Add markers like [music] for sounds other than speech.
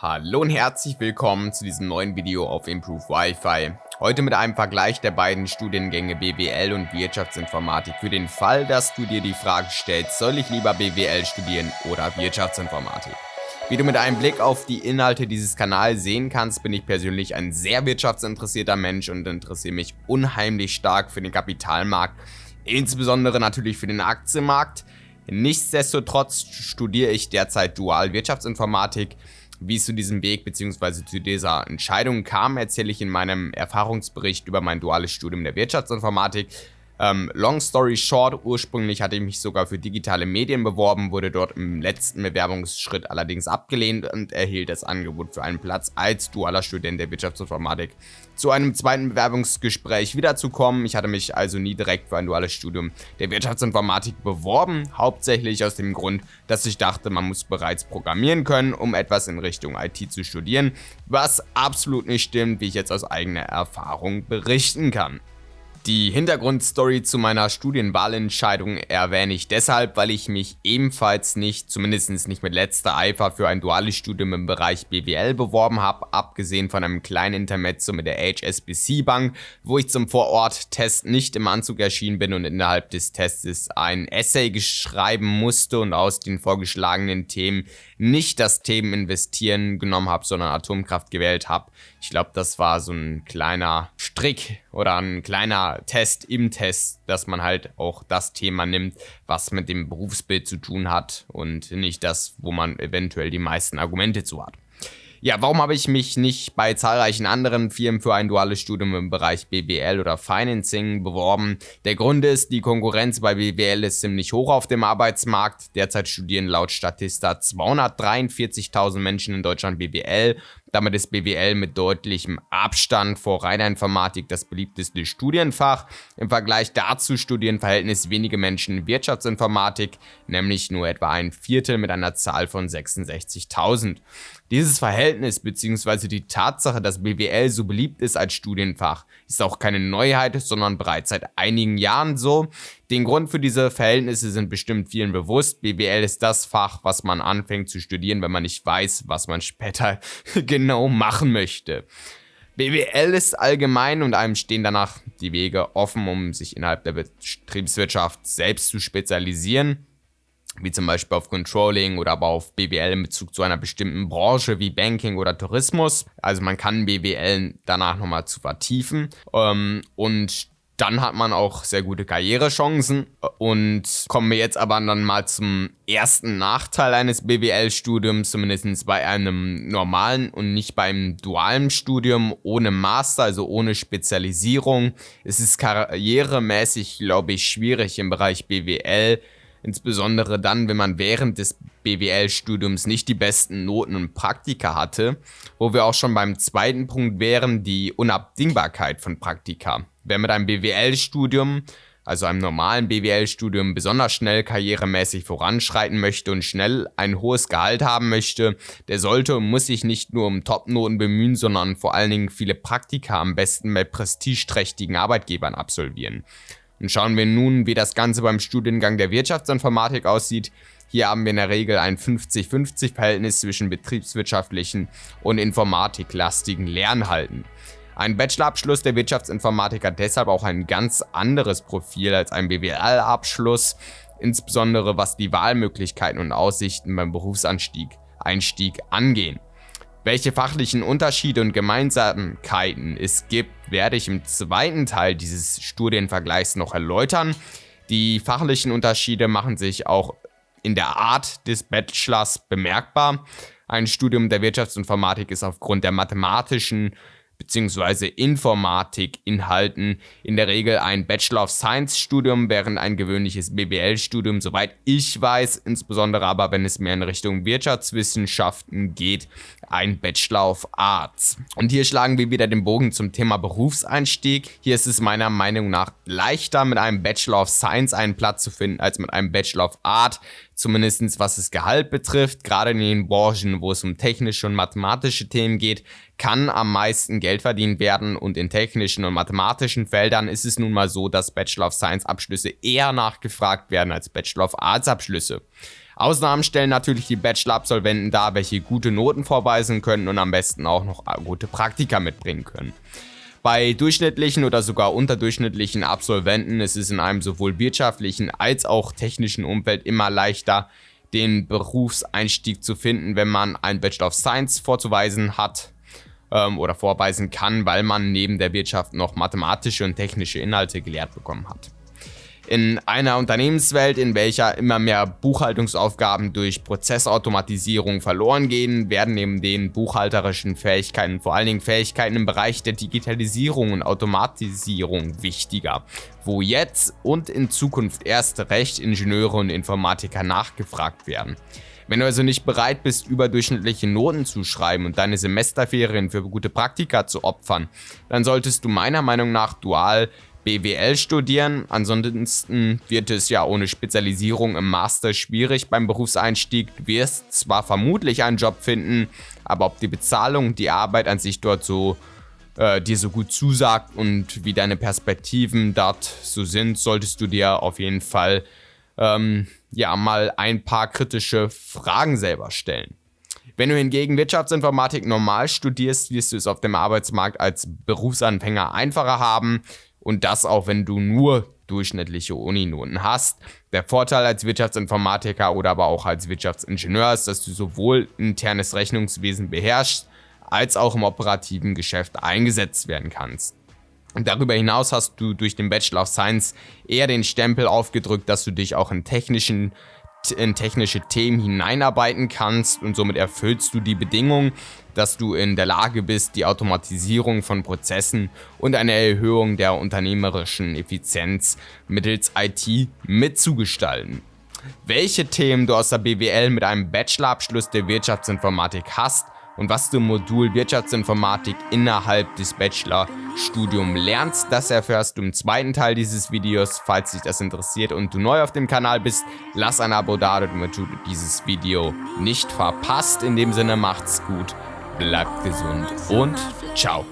Hallo und herzlich willkommen zu diesem neuen Video auf Improve Wi-Fi. Heute mit einem Vergleich der beiden Studiengänge BWL und Wirtschaftsinformatik für den Fall, dass du dir die Frage stellst, soll ich lieber BWL studieren oder Wirtschaftsinformatik? Wie du mit einem Blick auf die Inhalte dieses Kanals sehen kannst, bin ich persönlich ein sehr wirtschaftsinteressierter Mensch und interessiere mich unheimlich stark für den Kapitalmarkt, insbesondere natürlich für den Aktienmarkt. Nichtsdestotrotz studiere ich derzeit Dual Wirtschaftsinformatik, wie es zu diesem Weg bzw. zu dieser Entscheidung kam, erzähle ich in meinem Erfahrungsbericht über mein duales Studium der Wirtschaftsinformatik. Ähm, long story short, ursprünglich hatte ich mich sogar für digitale Medien beworben, wurde dort im letzten Bewerbungsschritt allerdings abgelehnt und erhielt das Angebot für einen Platz als dualer Student der Wirtschaftsinformatik. Zu einem zweiten Bewerbungsgespräch wiederzukommen, ich hatte mich also nie direkt für ein duales Studium der Wirtschaftsinformatik beworben, hauptsächlich aus dem Grund, dass ich dachte, man muss bereits programmieren können, um etwas in Richtung IT zu studieren, was absolut nicht stimmt, wie ich jetzt aus eigener Erfahrung berichten kann. Die Hintergrundstory zu meiner Studienwahlentscheidung erwähne ich deshalb, weil ich mich ebenfalls nicht, zumindest nicht mit letzter Eifer, für ein duales Studium im Bereich BWL beworben habe, abgesehen von einem kleinen Intermezzo mit der HSBC Bank, wo ich zum Vorort-Test nicht im Anzug erschienen bin und innerhalb des Tests ein Essay schreiben musste und aus den vorgeschlagenen Themen nicht das Themen investieren genommen habe, sondern Atomkraft gewählt habe. Ich glaube, das war so ein kleiner Strick oder ein kleiner Test im Test, dass man halt auch das Thema nimmt, was mit dem Berufsbild zu tun hat und nicht das, wo man eventuell die meisten Argumente zu hat. Ja, warum habe ich mich nicht bei zahlreichen anderen Firmen für ein duales Studium im Bereich BWL oder Financing beworben? Der Grund ist, die Konkurrenz bei BWL ist ziemlich hoch auf dem Arbeitsmarkt. Derzeit studieren laut Statista 243.000 Menschen in Deutschland BWL damit ist BWL mit deutlichem Abstand vor reiner Informatik das beliebteste Studienfach. Im Vergleich dazu studieren Verhältnis wenige Menschen Wirtschaftsinformatik, nämlich nur etwa ein Viertel mit einer Zahl von 66.000. Dieses Verhältnis bzw. die Tatsache, dass BWL so beliebt ist als Studienfach, ist auch keine Neuheit, sondern bereits seit einigen Jahren so. Den Grund für diese Verhältnisse sind bestimmt vielen bewusst. BWL ist das Fach, was man anfängt zu studieren, wenn man nicht weiß, was man später [laughs] genau machen möchte. BWL ist allgemein und einem stehen danach die Wege offen, um sich innerhalb der Betriebswirtschaft selbst zu spezialisieren wie zum Beispiel auf Controlling oder aber auf BWL in Bezug zu einer bestimmten Branche wie Banking oder Tourismus. Also man kann BWL danach nochmal zu vertiefen ähm, und dann hat man auch sehr gute Karrierechancen und kommen wir jetzt aber dann mal zum ersten Nachteil eines BWL-Studiums, zumindest bei einem normalen und nicht beim dualen Studium ohne Master, also ohne Spezialisierung. Es ist karrieremäßig, glaube ich, schwierig im Bereich BWL insbesondere dann, wenn man während des BWL-Studiums nicht die besten Noten und Praktika hatte, wo wir auch schon beim zweiten Punkt wären, die Unabdingbarkeit von Praktika. Wer mit einem BWL-Studium, also einem normalen BWL-Studium, besonders schnell karrieremäßig voranschreiten möchte und schnell ein hohes Gehalt haben möchte, der sollte und muss sich nicht nur um Top-Noten bemühen, sondern vor allen Dingen viele Praktika am besten bei prestigeträchtigen Arbeitgebern absolvieren. Und schauen wir nun, wie das Ganze beim Studiengang der Wirtschaftsinformatik aussieht. Hier haben wir in der Regel ein 50-50 Verhältnis zwischen betriebswirtschaftlichen und informatiklastigen Lernhalten. Ein Bachelorabschluss der Wirtschaftsinformatik hat deshalb auch ein ganz anderes Profil als ein BWL-Abschluss, insbesondere was die Wahlmöglichkeiten und Aussichten beim Berufsanstieg Einstieg angehen. Welche fachlichen Unterschiede und Gemeinsamkeiten es gibt, werde ich im zweiten Teil dieses Studienvergleichs noch erläutern. Die fachlichen Unterschiede machen sich auch in der Art des Bachelors bemerkbar. Ein Studium der Wirtschaftsinformatik ist aufgrund der mathematischen bzw. Informatik-Inhalten in der Regel ein Bachelor of Science-Studium, während ein gewöhnliches BWL-Studium, soweit ich weiß, insbesondere aber wenn es mehr in Richtung Wirtschaftswissenschaften geht, ein Bachelor of Arts. Und hier schlagen wir wieder den Bogen zum Thema Berufseinstieg. Hier ist es meiner Meinung nach leichter, mit einem Bachelor of Science einen Platz zu finden, als mit einem Bachelor of Art, zumindest was das Gehalt betrifft. Gerade in den Branchen, wo es um technische und mathematische Themen geht, kann am meisten Geld verdient werden und in technischen und mathematischen Feldern ist es nun mal so, dass Bachelor of Science Abschlüsse eher nachgefragt werden als Bachelor of Arts Abschlüsse. Ausnahmen stellen natürlich die Bachelor-Absolventen dar, welche gute Noten vorweisen können und am besten auch noch gute Praktika mitbringen können. Bei durchschnittlichen oder sogar unterdurchschnittlichen Absolventen ist es in einem sowohl wirtschaftlichen als auch technischen Umfeld immer leichter, den Berufseinstieg zu finden, wenn man ein Bachelor of Science vorzuweisen hat ähm, oder vorweisen kann, weil man neben der Wirtschaft noch mathematische und technische Inhalte gelehrt bekommen hat. In einer Unternehmenswelt, in welcher immer mehr Buchhaltungsaufgaben durch Prozessautomatisierung verloren gehen, werden neben den buchhalterischen Fähigkeiten vor allen Dingen Fähigkeiten im Bereich der Digitalisierung und Automatisierung wichtiger, wo jetzt und in Zukunft erst recht Ingenieure und Informatiker nachgefragt werden. Wenn du also nicht bereit bist, überdurchschnittliche Noten zu schreiben und deine Semesterferien für gute Praktika zu opfern, dann solltest du meiner Meinung nach dual BWL studieren. Ansonsten wird es ja ohne Spezialisierung im Master schwierig beim Berufseinstieg. Du wirst zwar vermutlich einen Job finden, aber ob die Bezahlung, die Arbeit an sich dort so äh, dir so gut zusagt und wie deine Perspektiven dort so sind, solltest du dir auf jeden Fall ähm, ja mal ein paar kritische Fragen selber stellen. Wenn du hingegen Wirtschaftsinformatik normal studierst, wirst du es auf dem Arbeitsmarkt als Berufsanfänger einfacher haben und das auch, wenn du nur durchschnittliche Uninoten hast. Der Vorteil als Wirtschaftsinformatiker oder aber auch als Wirtschaftsingenieur ist, dass du sowohl internes Rechnungswesen beherrschst, als auch im operativen Geschäft eingesetzt werden kannst. Und darüber hinaus hast du durch den Bachelor of Science eher den Stempel aufgedrückt, dass du dich auch in technischen in technische Themen hineinarbeiten kannst und somit erfüllst du die Bedingung, dass du in der Lage bist, die Automatisierung von Prozessen und eine Erhöhung der unternehmerischen Effizienz mittels IT mitzugestalten. Welche Themen du aus der BWL mit einem Bachelorabschluss der Wirtschaftsinformatik hast und was du im Modul Wirtschaftsinformatik innerhalb des Bachelorstudiums lernst. Das erfährst du im zweiten Teil dieses Videos. Falls dich das interessiert und du neu auf dem Kanal bist, lass ein Abo da, damit du dieses Video nicht verpasst. In dem Sinne macht's gut, bleibt gesund und ciao.